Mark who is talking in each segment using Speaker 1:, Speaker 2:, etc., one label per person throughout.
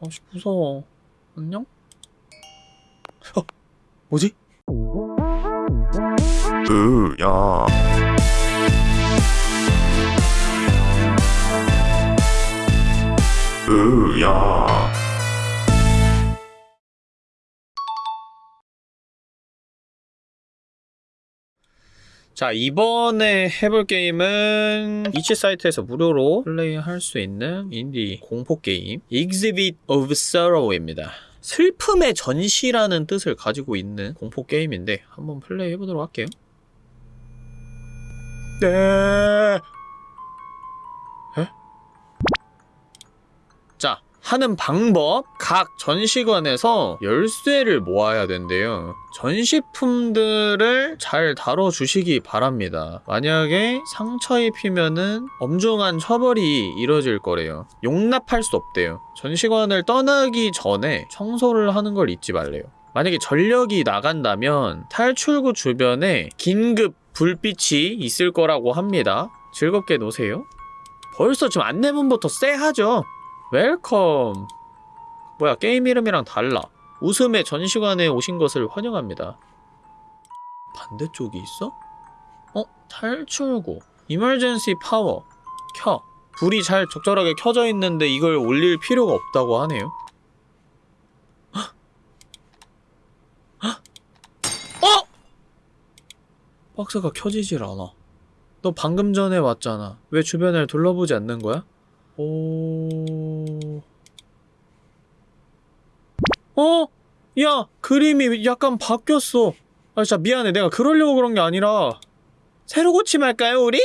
Speaker 1: 아씨 무서워 안녕? 어 뭐지?
Speaker 2: 으야 으야
Speaker 1: 자 이번에 해볼 게임은 이치 사이트에서 무료로 플레이할 수 있는 인디 공포 게임 Exhibit of Sorrow입니다. 슬픔의 전시라는 뜻을 가지고 있는 공포 게임인데 한번 플레이 해보도록 할게요. 네. 하는 방법 각 전시관에서 열쇠를 모아야 된대요. 전시품들을 잘 다뤄주시기 바랍니다. 만약에 상처 입히면은 엄중한 처벌이 이뤄질 거래요. 용납할 수 없대요. 전시관을 떠나기 전에 청소를 하는 걸 잊지 말래요. 만약에 전력이 나간다면 탈출구 주변에 긴급 불빛이 있을 거라고 합니다. 즐겁게 노세요. 벌써 지금 안내문부터 쎄하죠 welcome 뭐야 게임 이름이랑 달라 웃음의 전시관에 오신 것을 환영합니다 반대쪽이 있어? 어? 탈출구 emergency power 켜 불이 잘 적절하게 켜져 있는데 이걸 올릴 필요가 없다고 하네요! 어! 박스가 켜지질 않아 너 방금 전에 왔잖아 왜 주변을 둘러보지 않는 거야? 오... 어? 야, 그림이 약간 바뀌었어. 아, 진짜 미안해. 내가 그러려고 그런 게 아니라. 새로 고침할까요, 우리?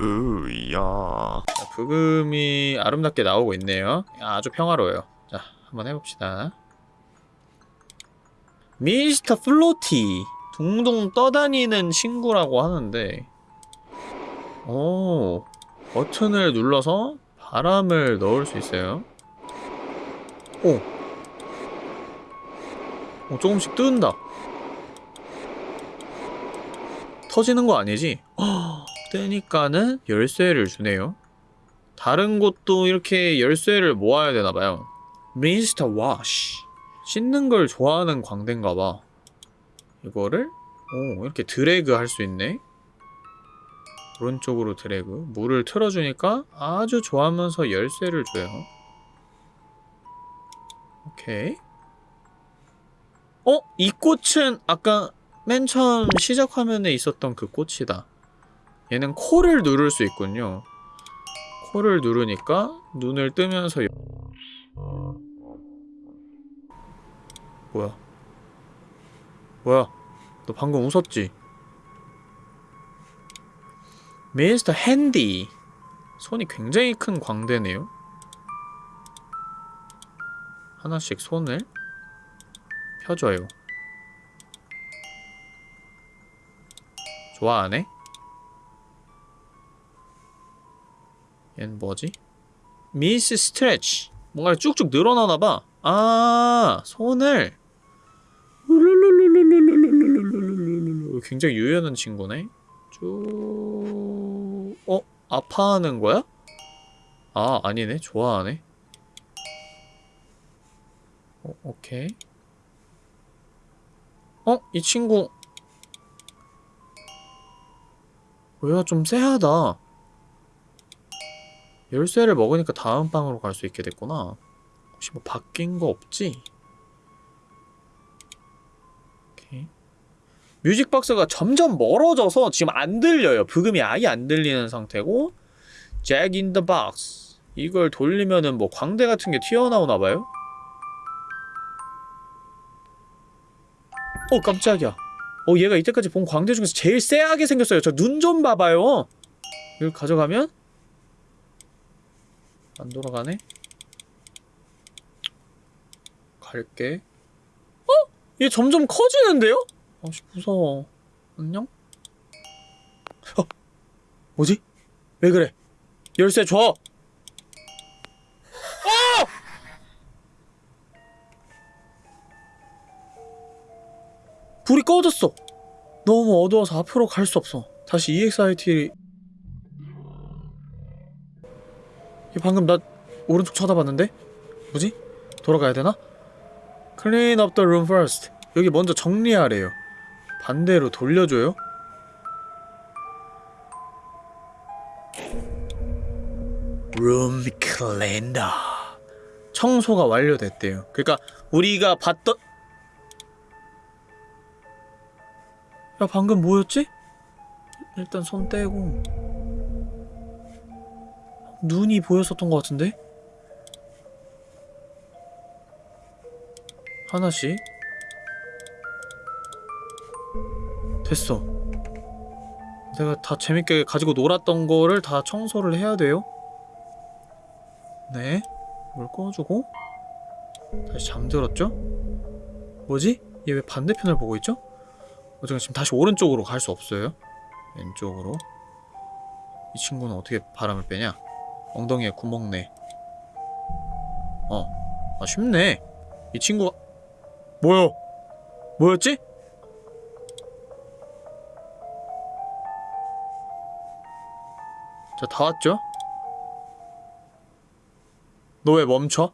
Speaker 2: 으야
Speaker 1: 자, 부금이 아름답게 나오고 있네요. 아주 평화로워요. 자, 한번 해봅시다. 미스터 플로티. 둥둥 떠다니는 친구라고 하는데. 오, 버튼을 눌러서 바람을 넣을 수 있어요. 오. 오, 조금씩 뜬다. 터지는 거 아니지? 허, 뜨니까는 열쇠를 주네요. 다른 곳도 이렇게 열쇠를 모아야 되나봐요. 미스터 와시. 씻는 걸 좋아하는 광대인가봐. 이거를, 오, 이렇게 드래그 할 수 있네. 오른쪽으로 드래그. 물을 틀어주니까 아주 좋아하면서 열쇠를 줘요. 오케이. 어? 이 꽃은 아까 맨 처음 시작 화면에 있었던 그 꽃이다. 얘는 코를 누를 수 있군요. 코를 누르니까 눈을 뜨면서 여... 뭐야? 뭐야? 너 방금 웃었지? 미스터 핸디. 손이 굉장히 큰 광대네요. 하나씩 손을 펴줘요. 좋아하네? 얜 뭐지? 미스 스트레치. 뭔가 쭉쭉 늘어나나봐. 아 손을. 굉장히 유연한 친구네 쭉... 어? 아파하는 거야? 아, 아니네. 좋아하네. 어, 오케이. 어? 이 친구... 뭐야, 좀 쎄하다. 열쇠를 먹으니까 다음 방으로 갈 수 있게 됐구나. 혹시 뭐 바뀐 거 없지? 뮤직박스가 점점 멀어져서 지금 안 들려요. 부금이 아예 안 들리는 상태고 잭인더 박스 이걸 돌리면은 뭐 광대 같은 게 튀어나오나 봐요? 어 깜짝이야 어 얘가 이때까지 본 광대 중에서 제일 쎄하게 생겼어요 저 눈 좀 봐봐요 이걸 가져가면 안 돌아가네 갈게 어? 얘 점점 커지는데요? 아씨 무서워 안녕? 어? 뭐지? 왜 그래? 열쇠 줘! 어! 불이 꺼졌어 너무 어두워서 앞으로 갈 수 없어 다시 EXIT 방금 나 오른쪽 쳐다봤는데? 뭐지? 돌아가야 되나? Clean up the room first. 여기 먼저 정리하래요. 반대로 돌려줘요? Room cleaner. 청소가 완료됐대요. 그러니까 우리가 봤던 야 방금 뭐였지? 일단 손 떼고 눈이 보였었던 것 같은데? 하나씩 됐어. 내가 다 재밌게 가지고 놀았던 거를 다 청소를 해야 돼요. 네. 이걸 꺼주고? 다시 잠들었죠? 뭐지? 얘 왜 반대편을 보고 있죠? 어쨌든 지금 다시 오른쪽으로 갈 수 없어요. 왼쪽으로. 이 친구는 어떻게 바람을 빼냐? 엉덩이에 구멍 내 어, 아 쉽네. 이 친구가 뭐야 뭐였지? 자 다 왔죠? 너 왜 멈춰?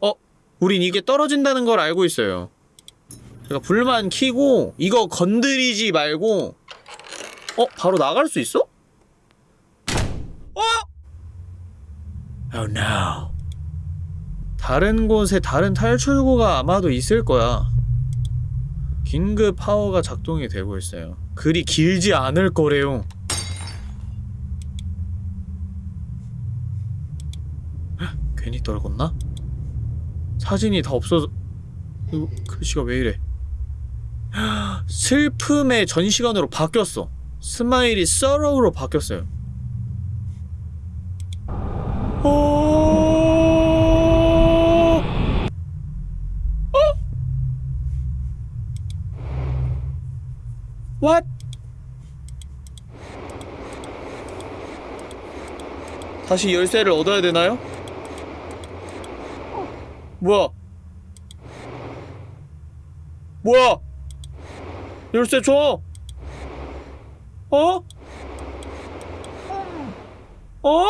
Speaker 1: 어? 우린 이게 떨어진다는 걸 알고 있어요 제가 불만 켜고 이거 건드리지 말고 어? 바로 나갈 수 있어? 어? Oh no 다른 곳에 다른 탈출구가 아마도 있을 거야 긴급 파워가 작동이 되고 있어요 그리 길지 않을 거래요 떨궜나? 사진이 다 없어져 이거 글씨가 왜 이래 슬픔의 전시관으로 바뀌었어 스마일이 sorrow로 바뀌었어요 어... 어? What? 다시 열쇠를 얻어야 되나요? 뭐야? 뭐야? 열쇠 줘! 어? 어?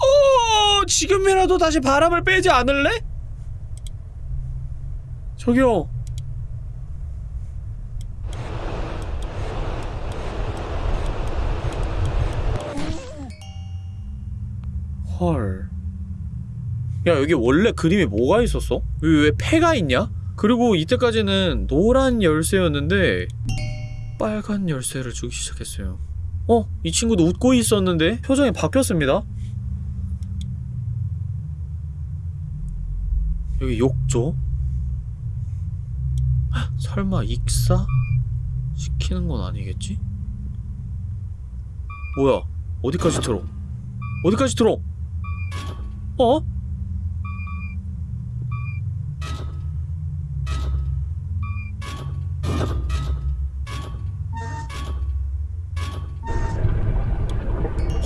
Speaker 1: 어, 지금이라도 다시 바람을 빼지 않을래? 저기요. 헐. 야, 여기 원래 그림에 뭐가 있었어? 여기 왜 패가 있냐? 그리고 이때까지는 노란 열쇠였는데 빨간 열쇠를 주기 시작했어요. 어? 이 친구도 웃고 있었는데 표정이 바뀌었습니다. 여기 욕조? 헉, 설마 익사? 시키는 건 아니겠지? 뭐야? 어디까지 들어? 어디까지 들어? 어?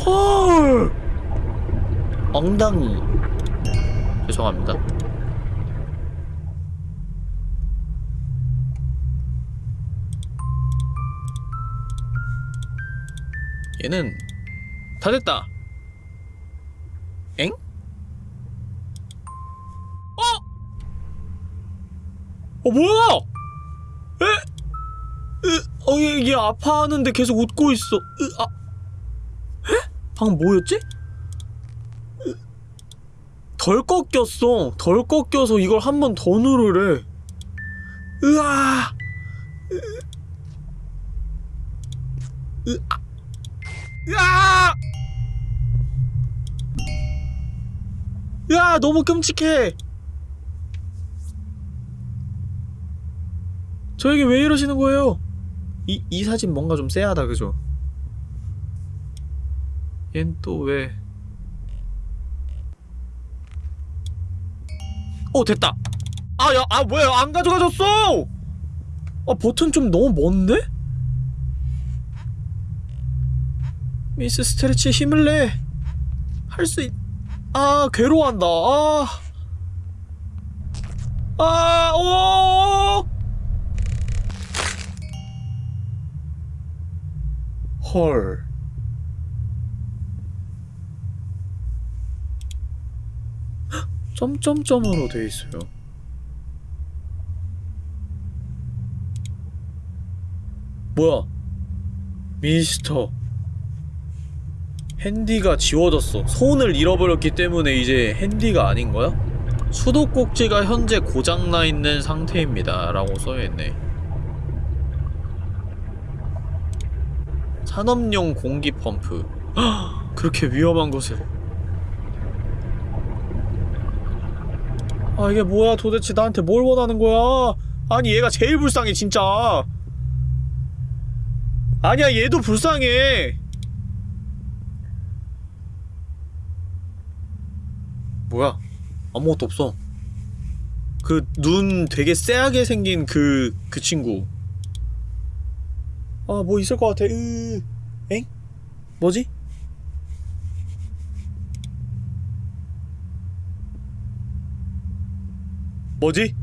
Speaker 1: 헐! 엉덩이. 죄송합니다. 얘는 다 됐다. 엥? 어? 어 뭐야? 에? 으, 어, 얘, 얘 아파하는데 계속 웃고 있어. 으, 아. 에? 방금 뭐였지? 으, 덜 꺾였어. 덜 꺾여서 이걸 한 번 더 누르래. 으아. 으, 으, 아. 으아! 야, 너무 끔찍해. 저에게 왜 이러시는 거예요? 이, 이 사진 뭔가 좀 쎄하다, 그죠? 얜 또 왜... 어, 됐다! 아, 야, 아, 뭐야, 안 가져가졌어! 아, 버튼 좀 너무 먼데? 미스 스트레치 힘을 내! 할 수 있... 아 괴로워한다 아... 아... 오... 헐. 헉, 점점점으로 돼 있어요. 뭐야? 미스터. 핸디가 지워졌어. 손을 잃어버렸기 때문에 이제 핸디가 아닌 거야? 수도꼭지가 현재 고장나 있는 상태입니다. 라고 써여있네. 산업용 공기 펌프. 헉, 그렇게 위험한 곳에. 아, 이게 뭐야? 도대체 나한테 뭘 원하는 거야? 아니, 얘가 제일 불쌍해, 진짜. 아니야, 얘도 불쌍해. 뭐야? 아무것도 없어. 그 눈 되게 쎄하게 생긴 그, 그 친구. 아, 뭐 있을 것 같아. 으, 엥? 뭐지? 뭐지?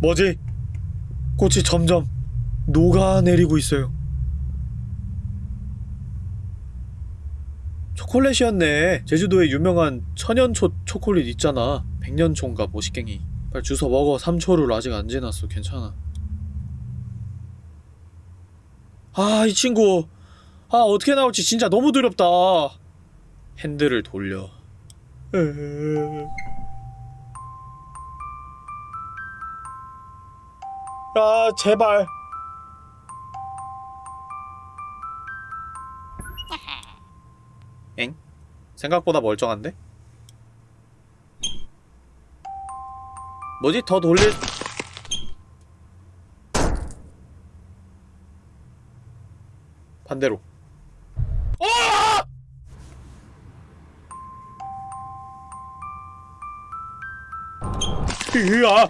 Speaker 1: 뭐지? 꽃이 점점 녹아내리고 있어요. 초콜릿이었네. 제주도에 유명한 천연초 초콜릿 있잖아. 백년초인가 모식갱이. 빨리 주워 먹어. 3초를 아직 안 지났어. 괜찮아. 아, 이 친구. 아, 어떻게 나올지 진짜 너무 두렵다. 핸들을 돌려. 아, 제발. 엥? 생각보다 멀쩡한데? 뭐지? 더 돌릴... 반대로. 어! 으아!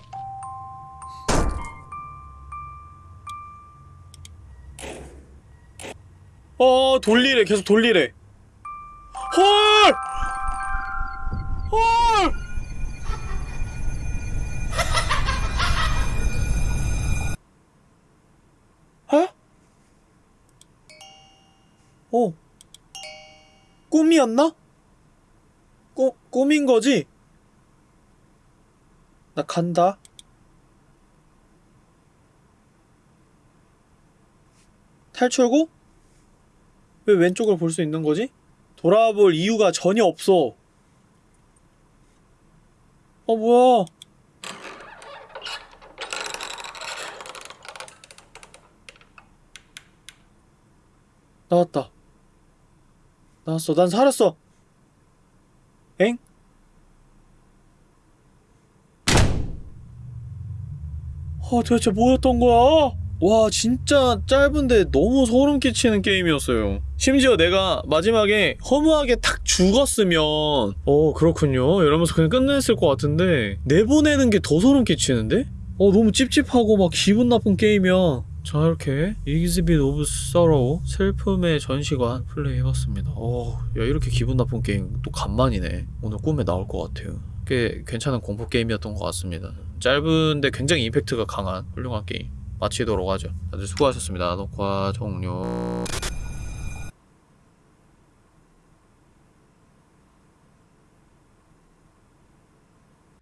Speaker 1: 어, 돌리래. 계속 돌리래. 헐! 헐! 꿈이었나? 꿈, 꿈인 거지? 나 간다. 탈출구? 왜 왼쪽을 볼 수 있는 거지? 돌아볼 이유가 전혀 없어. 어, 뭐야. 나왔다. 나왔어. 난 살았어. 엥? 어, 도대체 뭐였던 거야? 와, 진짜 짧은데 너무 소름 끼치는 게임이었어요. 심지어 내가 마지막에 허무하게 탁 죽었으면, 어, 그렇군요. 이러면서 그냥 끝냈을 것 같은데, 내보내는 게 더 소름 끼치는데? 어, 너무 찝찝하고 막 기분 나쁜 게임이야. 자, 이렇게, Exhibit of Sorrow, 슬픔의 전시관 플레이해봤습니다. 어, 야, 이렇게 기분 나쁜 게임 또 간만이네. 오늘 꿈에 나올 것 같아요. 꽤 괜찮은 공포 게임이었던 것 같습니다. 짧은데 굉장히 임팩트가 강한 훌륭한 게임. 마치도록 하죠. 다들 수고하셨습니다. 녹화 종료.